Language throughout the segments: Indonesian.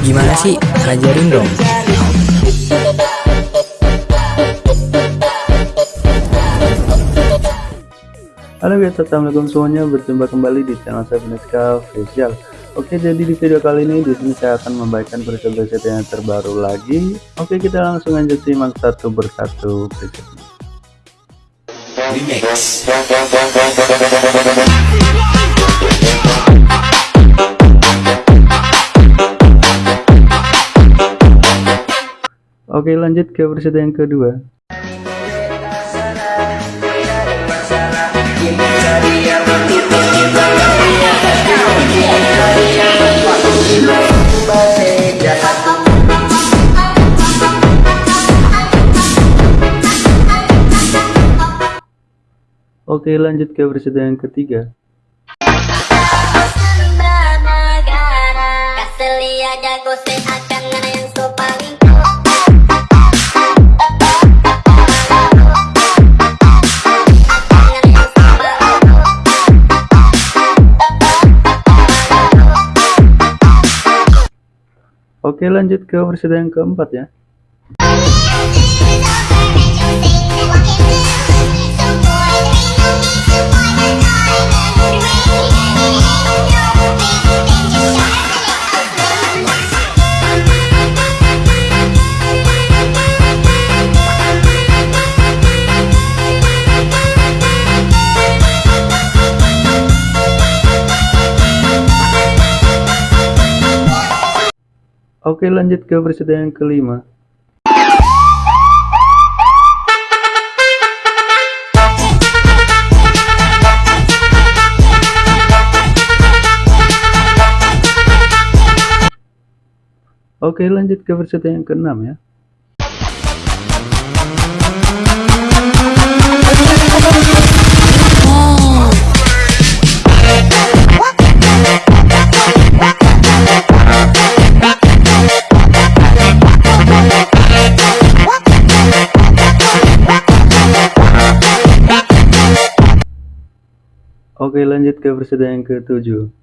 Gimana sih? Ajarin dong. Halo guys, assalamualaikum semuanya. Berjumpa kembali di channel saya Beneska Official. Oke, jadi di video kali ini di sini saya akan membagikan preset-preset yang terbaru lagi. Oke, kita langsung aja simak satu persatu presetnya. Remix. Oke, lanjut ke preset yang kedua. Oke, lanjut ke preset yang ketiga. Lanjut ke versi yang keempat ya Oke lanjut ke versi yang kelima. Oke lanjut ke versi yang keenam ya Oke lanjut ke versi yang ketujuh.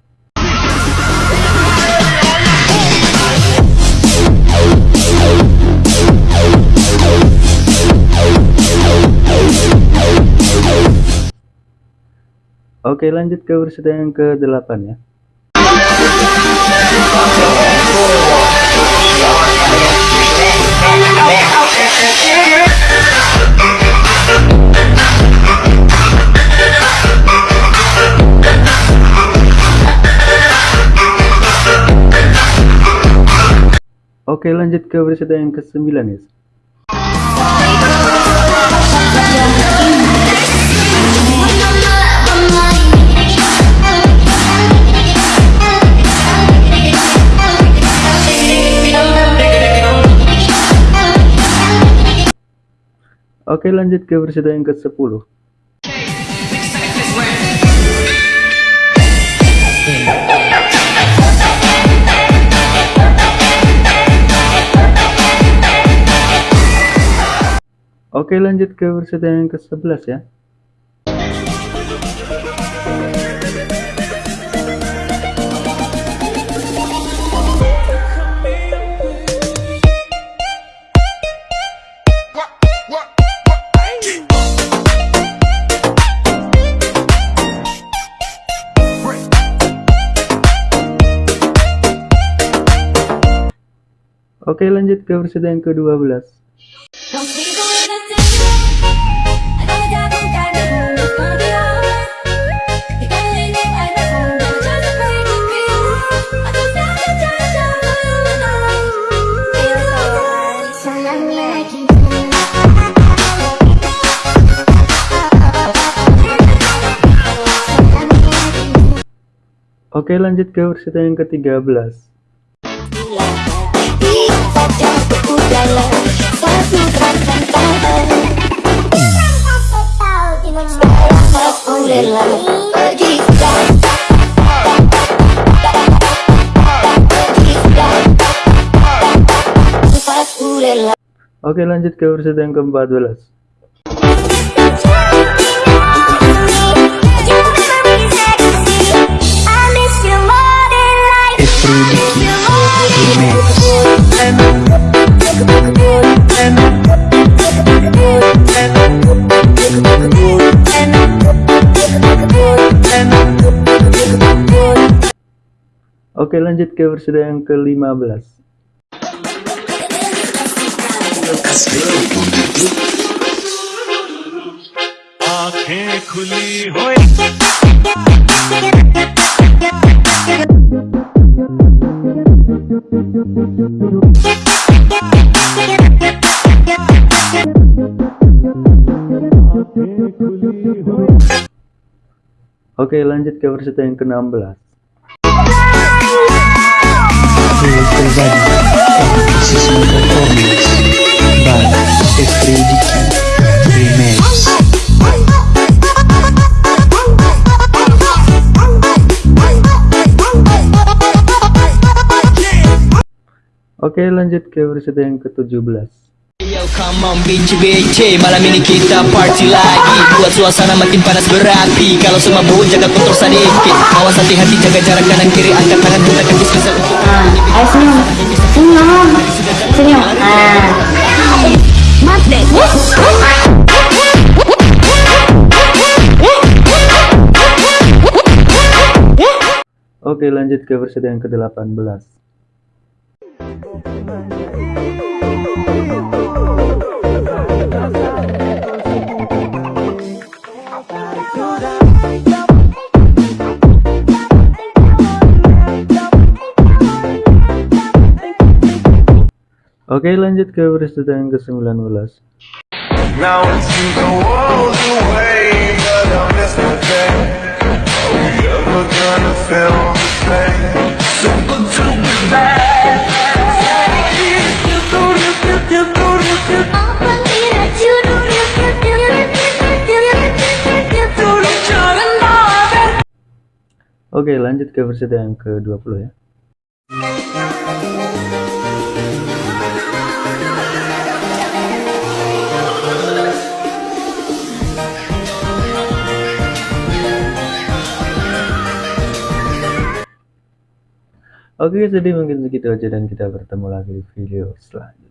Oke lanjut ke versi yang ke-8 ya Oke lanjut ke versi yang ke-9 ya Oke lanjut ke versi yang ke-10 Oke lanjut ke versi yang ke-11 ya. Oke lanjut ke versi yang ke-12 Oke lanjut ke versi yang ke-13 Oke lanjut ke versi yang ke-14 Oke lanjut ke versi yang ke-15 Oke lanjut ke versi yang ke-16. Aku pribadi Oke lanjut ke versi yang ke-17 Yo come on BC BC Malam ini kita party lagi Buat suasana makin panas berapi Kalau semua bau jaga kotor sedikit Awas hati-hati jaga jarak kanan kiri Angkat tangan kita ke dispenser untuk ayo senyum. Senyum. Senyum. Nah. Mat deh. Oke lanjut ke versi yang ke-18 Oke lanjut ke versi yang ke-19 Now it seems the world's away, but I miss the day. Are we ever gonna feel the same? Simple to be bad. Oke lanjut ke versi yang ke-20 ya Oke jadi mungkin segitu aja dan kita bertemu lagi di video selanjutnya